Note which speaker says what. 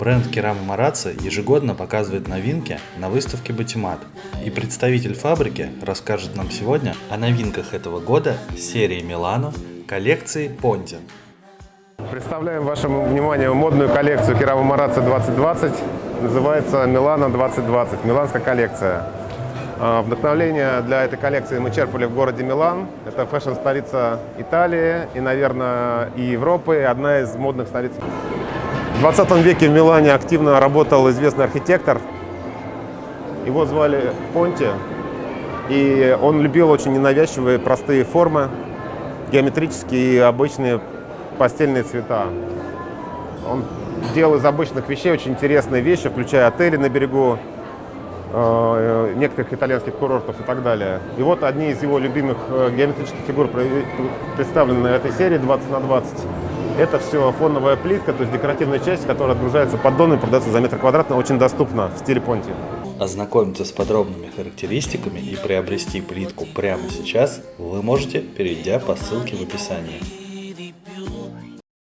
Speaker 1: Бренд Керама Марацци ежегодно показывает новинки на выставке Батимат. И представитель фабрики расскажет нам сегодня о новинках этого года серии Милано коллекции Понти.
Speaker 2: Представляем вашему вниманию модную коллекцию Керама Марацци 2020. Называется Милано 2020, миланская коллекция. А, Вдохновление для этой коллекции мы черпали в городе Милан. Это фэшн-столица Италии и, наверное, и Европы, одна из модных столиц в 20 веке в Милане активно работал известный архитектор. Его звали Понти. И он любил очень ненавязчивые, простые формы, геометрические и обычные постельные цвета. Он делал из обычных вещей очень интересные вещи, включая отели на берегу э, некоторых итальянских курортов и так далее. И вот одни из его любимых э, геометрических фигур представлены на этой серии 20 на 20. Это все фоновая плитка, то есть декоративная часть, которая отгружается поддон и продается за метр квадратный, очень доступно в стиле понти.
Speaker 1: Ознакомиться с подробными характеристиками и приобрести плитку прямо сейчас вы можете, перейдя по ссылке в описании.